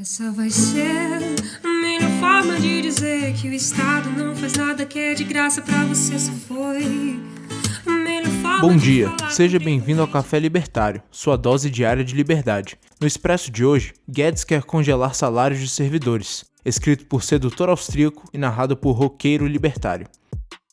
Essa vai ser a melhor forma de dizer que o Estado não faz nada que é de graça pra você se foi. Bom dia, seja bem-vindo ao Café Libertário, sua dose diária de liberdade. No expresso de hoje, Guedes quer congelar salários de servidores, escrito por sedutor austríaco e narrado por roqueiro libertário.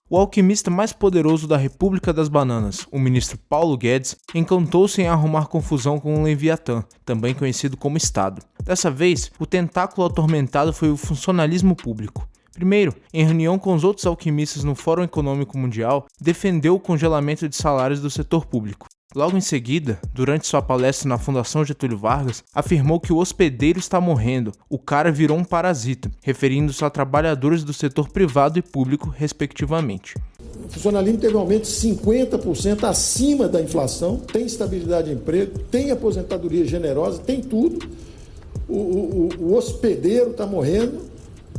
O alquimista mais poderoso da República das Bananas, o ministro Paulo Guedes, encantou-se em arrumar confusão com o Leviatã, também conhecido como Estado. Dessa vez, o tentáculo atormentado foi o funcionalismo público. Primeiro, em reunião com os outros alquimistas no Fórum Econômico Mundial, defendeu o congelamento de salários do setor público. Logo em seguida, durante sua palestra na Fundação Getúlio Vargas, afirmou que o hospedeiro está morrendo, o cara virou um parasita, referindo-se a trabalhadores do setor privado e público, respectivamente. O funcionalismo teve um aumento de 50% acima da inflação, tem estabilidade de emprego, tem aposentadoria generosa, tem tudo. O, o, o hospedeiro está morrendo,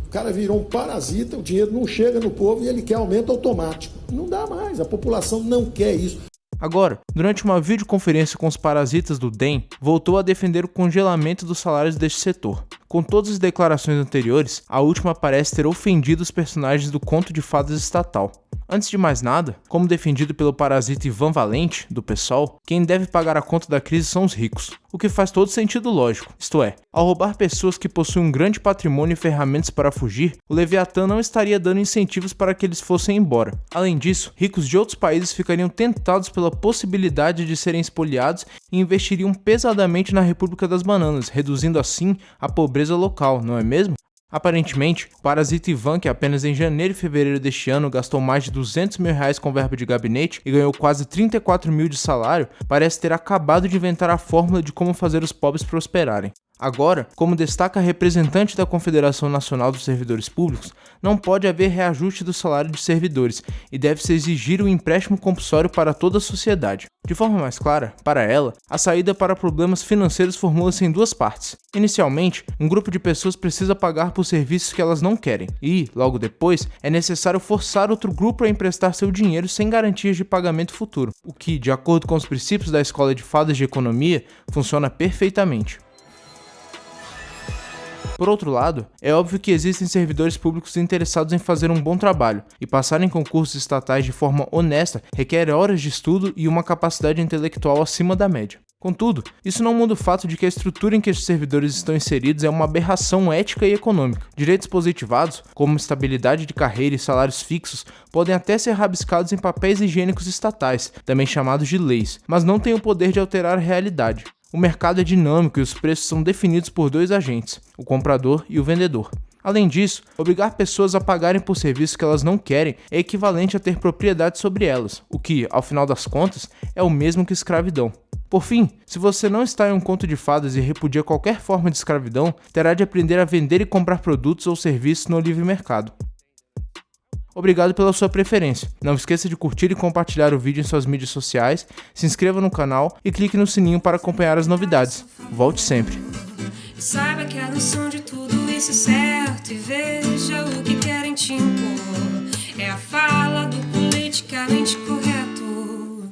o cara virou um parasita, o dinheiro não chega no povo e ele quer aumento automático. Não dá mais, a população não quer isso. Agora, durante uma videoconferência com os parasitas do DEM, voltou a defender o congelamento dos salários deste setor. Com todas as declarações anteriores, a última parece ter ofendido os personagens do conto de fadas estatal. Antes de mais nada, como defendido pelo parasita Ivan Valente, do PSOL, quem deve pagar a conta da crise são os ricos, o que faz todo sentido lógico. Isto é, ao roubar pessoas que possuem um grande patrimônio e ferramentas para fugir, o Leviatã não estaria dando incentivos para que eles fossem embora. Além disso, ricos de outros países ficariam tentados pela possibilidade de serem espoliados e investiriam pesadamente na República das Bananas, reduzindo assim a pobreza local, não é mesmo? Aparentemente, o parasita Ivan, que apenas em janeiro e fevereiro deste ano gastou mais de 200 mil reais com verba de gabinete e ganhou quase 34 mil de salário, parece ter acabado de inventar a fórmula de como fazer os pobres prosperarem. Agora, como destaca a representante da Confederação Nacional dos Servidores Públicos, não pode haver reajuste do salário de servidores e deve-se exigir o um empréstimo compulsório para toda a sociedade. De forma mais clara, para ela, a saída para problemas financeiros formula-se em duas partes. Inicialmente, um grupo de pessoas precisa pagar por serviços que elas não querem, e, logo depois, é necessário forçar outro grupo a emprestar seu dinheiro sem garantias de pagamento futuro, o que, de acordo com os princípios da Escola de Fadas de Economia, funciona perfeitamente. Por outro lado, é óbvio que existem servidores públicos interessados em fazer um bom trabalho, e passar em concursos estatais de forma honesta requer horas de estudo e uma capacidade intelectual acima da média. Contudo, isso não muda o fato de que a estrutura em que estes servidores estão inseridos é uma aberração ética e econômica. Direitos positivados, como estabilidade de carreira e salários fixos, podem até ser rabiscados em papéis higiênicos estatais, também chamados de leis, mas não têm o poder de alterar a realidade. O mercado é dinâmico e os preços são definidos por dois agentes, o comprador e o vendedor. Além disso, obrigar pessoas a pagarem por serviços que elas não querem é equivalente a ter propriedade sobre elas, o que, ao final das contas, é o mesmo que escravidão. Por fim, se você não está em um conto de fadas e repudia qualquer forma de escravidão, terá de aprender a vender e comprar produtos ou serviços no livre mercado. Obrigado pela sua preferência. Não esqueça de curtir e compartilhar o vídeo em suas mídias sociais, se inscreva no canal e clique no sininho para acompanhar as novidades. Volte sempre. Saiba que a noção de tudo isso é certo e veja o que querem te impor. É a fala do politicamente correto.